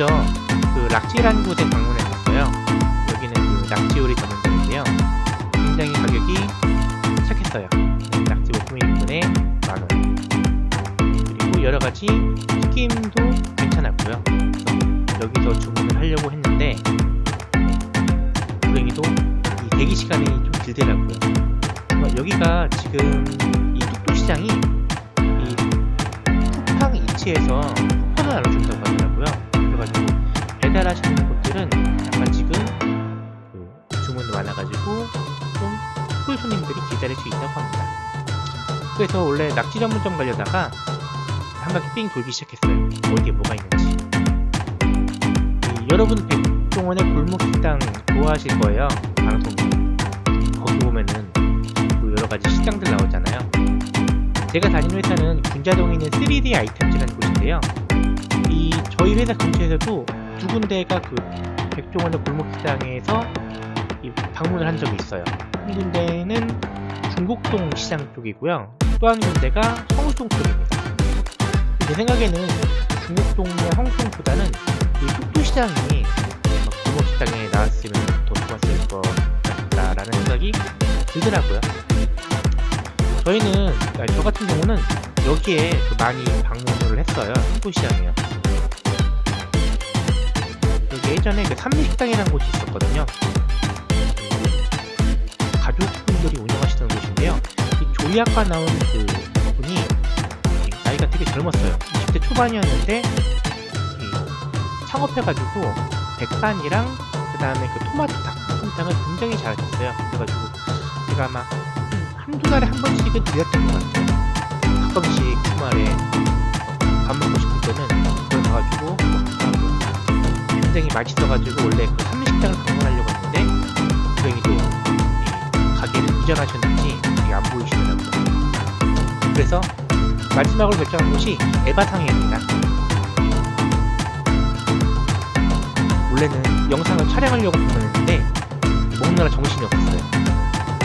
먼저 그 락지라는 곳에 방문했었어요. 여기는 그 낙지 요리 전문점인데요. 굉장히 가격이 착했어요. 네, 낙지 볶음 1인분에 만원. 그리고 여러 가지 튀김도 괜찮았고요. 여기서 주문을 하려고 했는데 불행히도 이 대기 시간이 좀 길더라고요. 어, 여기가 지금 이 뚝뚝시장이 이 쿠팡 이치에서 쿠폰을 나눠준다고 그래가지고 배달하시는 곳들은 약간 지금 그 주문이 많아가지고 좀꿀 손님들이 기다릴 수 있다고 합니다. 그래서 원래 낙지 전문점 가려다가 한 바퀴 삥 돌기 시작했어요. 어디에 뭐가 있는지. 이 여러분 백종원의 골목식당 좋아하실 거예요. 방송 거기 보면은 그 여러 가지 식당들 나오잖아요. 제가 다니는 회사는 군자동에 있는 3D 아이템즈라는 곳인데요. 이 저희 회사 근처에서도 두 군데가 그 백종원의 골목식당에서 이 방문을 한 적이 있어요. 한 군데는 중곡동 시장 쪽이고요. 또 한 군데가 성수동 쪽입니다. 제 생각에는 중곡동의 성수동보다는 이 뚝뚝시장이 골목식당에 나왔으면 더 좋았을 것 같다라는 생각이 들더라고요. 저희는 저 같은 경우는 여기에 그 많이 방문을 했어요. 뚝뚝시장이요. 예전에 그 삼미식당이라는 곳이 있었거든요. 그 가족분들이 운영하시던 곳인데요. 이 조이아과 나온 그 분이 이 나이가 되게 젊었어요. 20대 초반이었는데 이 창업해가지고 백반이랑 그 다음에 그 토마토 닭볶음탕을 굉장히 잘하셨어요. 그래가지고 제가 아마 한두 달에 한 번씩은 들렸던 것 같아요. 가끔씩 주말에 어, 밥 먹고 싶을 때는 그걸 가가지고 고 굉장히 맛있어가지고 원래 그 삼식당을 방문하려고 했는데 이 가게를 이전하셨는지 안 보이시더라고요. 그래서 마지막으로 결정한 곳이 에바상해입니다. 원래는 영상을 촬영하려고 방문했는데 먹느라 정신이 없었어요.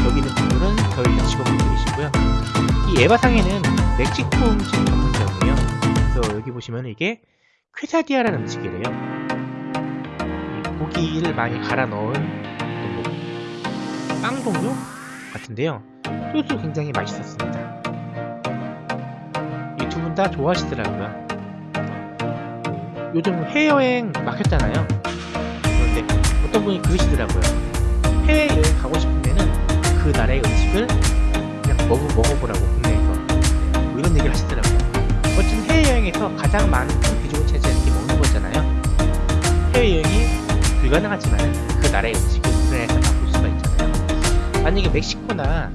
여기 있는 분들은 저희 직원분들이시고요. 이 에바상에는 멕시코 음식 전문점이에요. 그래서 여기 보시면 이게 퀘사디아라는 음식이래요. 이 고기를 많이 갈아 넣은 뭐 빵 종류 같은데요. 소스 굉장히 맛있었습니다. 이 두 분 다 좋아하시더라고요. 요즘 해외여행 막혔잖아요. 그런데 어떤 분이 그러시더라고요. 해외여행 가고 싶으면은 그 나라의 음식을 그냥 먹어, 먹어보라고 국내에서 뭐 이런 얘기를 하시더라고요. 어쨌든 해외여행에서 가장 많은 비중을 차지하는 게 먹는 거잖아요. 해외여행이 불가능하지만 그 나라의 음식을 우리나라에서 맛볼 수가 있잖아요. 만약에 멕시코나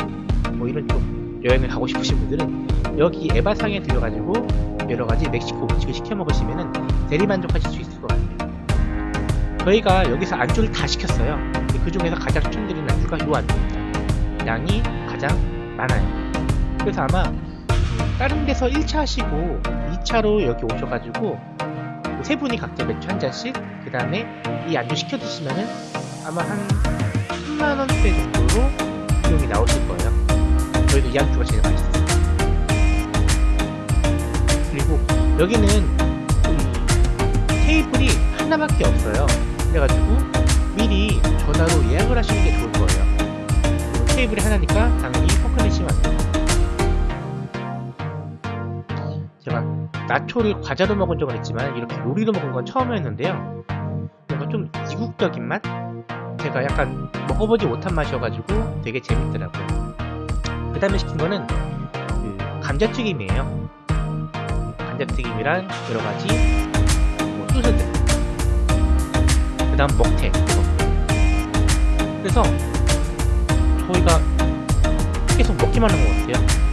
뭐 이런 쪽 여행을 가고 싶으신 분들은 여기 에바상에 들려가지고 여러 가지 멕시코 음식을 시켜 먹으시면은 대리만족하실 수 있을 것 같아요. 저희가 여기서 안주를 다 시켰어요. 그 중에서 가장 추천드리는 안주가 이 안주입니다. 양이 가장 많아요. 그래서 아마 음, 다른 데서 1차 하시고 2차로 여기 오셔가지고 세 분이 각자 맥주 한 잔씩 그 다음에 이 안주 시켜 드시면은 아마 한 10만원대 정도로 비용이 나오실 거예요. 저희도 이 안주가 제일 맛있었어요. 그리고 여기는 이 테이블이 하나밖에 없어요. 그래가지고 미리 전화로 예약을 하시는 게 좋을 거예요. 테이블이 하나니까 당연히 포크넷이면 안 돼요. 제가 나초를 과자로 먹은 적은 있지만 이렇게 요리로 먹은 건 처음이었는데요. 뭔가 좀 이국적인 맛? 제가 약간 먹어보지 못한 맛이어가지고 되게 재밌더라고요. 그 다음에 시킨 거는 그 감자튀김이에요. 감자튀김이랑 여러 가지 뭐 소스들. 그 다음 먹태. 그래서 저희가 계속 먹기만 한 것 같아요.